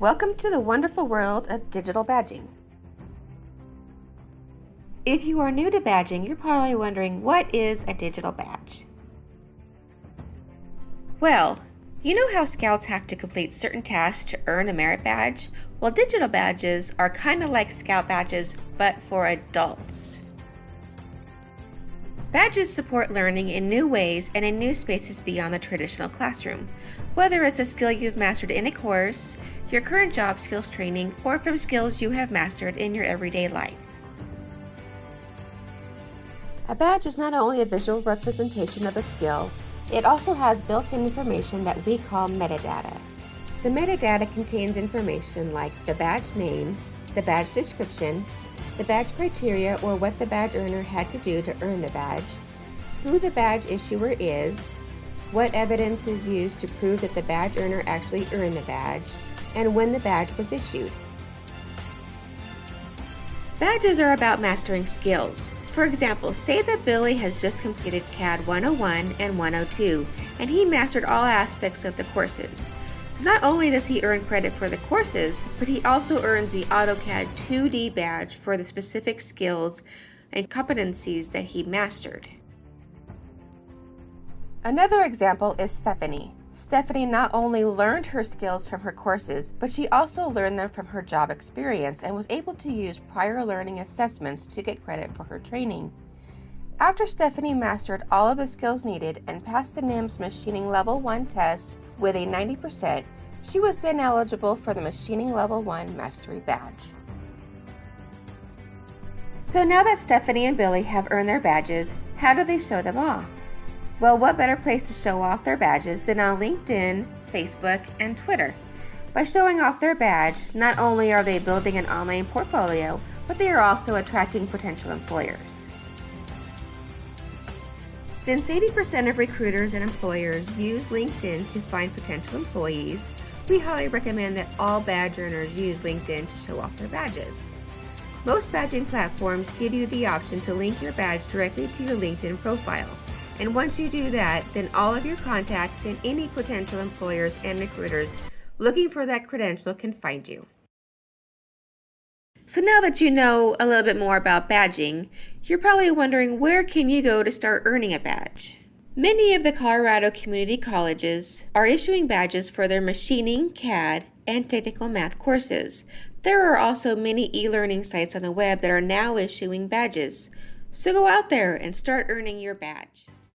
Welcome to the wonderful world of digital badging. If you are new to badging, you're probably wondering what is a digital badge? Well, you know how scouts have to complete certain tasks to earn a merit badge? Well, digital badges are kind of like scout badges, but for adults. Badges support learning in new ways and in new spaces beyond the traditional classroom. Whether it's a skill you've mastered in a course, your current job skills training, or from skills you have mastered in your everyday life. A badge is not only a visual representation of a skill, it also has built-in information that we call metadata. The metadata contains information like the badge name, the badge description, the badge criteria or what the badge earner had to do to earn the badge, who the badge issuer is, what evidence is used to prove that the badge earner actually earned the badge, and when the badge was issued. Badges are about mastering skills. For example, say that Billy has just completed CAD 101 and 102, and he mastered all aspects of the courses. So not only does he earn credit for the courses, but he also earns the AutoCAD 2D badge for the specific skills and competencies that he mastered. Another example is Stephanie. Stephanie not only learned her skills from her courses, but she also learned them from her job experience and was able to use prior learning assessments to get credit for her training. After Stephanie mastered all of the skills needed and passed the NIMS Machining Level 1 test, with a 90%, she was then eligible for the Machining Level 1 Mastery Badge. So now that Stephanie and Billy have earned their badges, how do they show them off? Well, what better place to show off their badges than on LinkedIn, Facebook, and Twitter? By showing off their badge, not only are they building an online portfolio, but they are also attracting potential employers. Since 80% of recruiters and employers use LinkedIn to find potential employees, we highly recommend that all badge earners use LinkedIn to show off their badges. Most badging platforms give you the option to link your badge directly to your LinkedIn profile. And once you do that, then all of your contacts and any potential employers and recruiters looking for that credential can find you. So now that you know a little bit more about badging, you're probably wondering where can you go to start earning a badge? Many of the Colorado community colleges are issuing badges for their machining, CAD, and technical math courses. There are also many e-learning sites on the web that are now issuing badges. So go out there and start earning your badge.